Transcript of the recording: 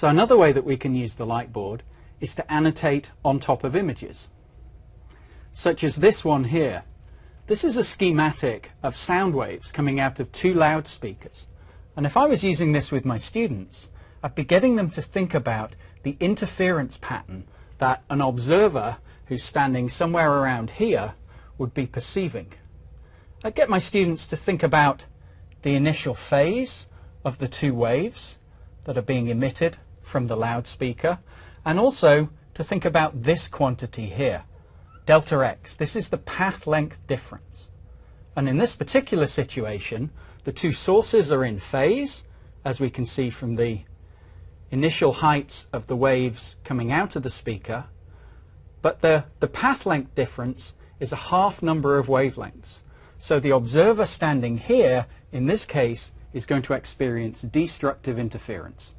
So another way that we can use the light board is to annotate on top of images, such as this one here. This is a schematic of sound waves coming out of two loudspeakers. And if I was using this with my students, I'd be getting them to think about the interference pattern that an observer who's standing somewhere around here would be perceiving. I'd get my students to think about the initial phase of the two waves that are being emitted from the loudspeaker and also to think about this quantity here, delta x. This is the path length difference. And in this particular situation, the two sources are in phase, as we can see from the initial heights of the waves coming out of the speaker, but the, the path length difference is a half number of wavelengths. So the observer standing here, in this case, is going to experience destructive interference.